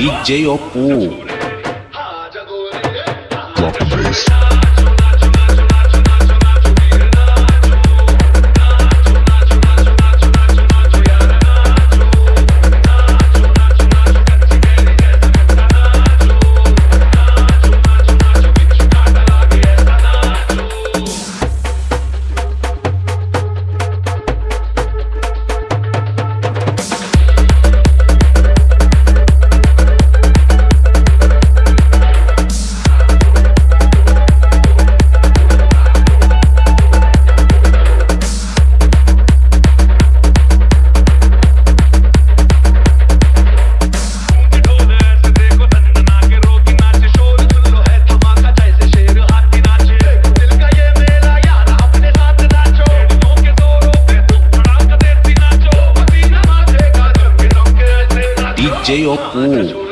DJ Oppo. Drop the bass. DJ Oppo.